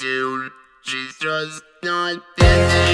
soon. She's just not dancing.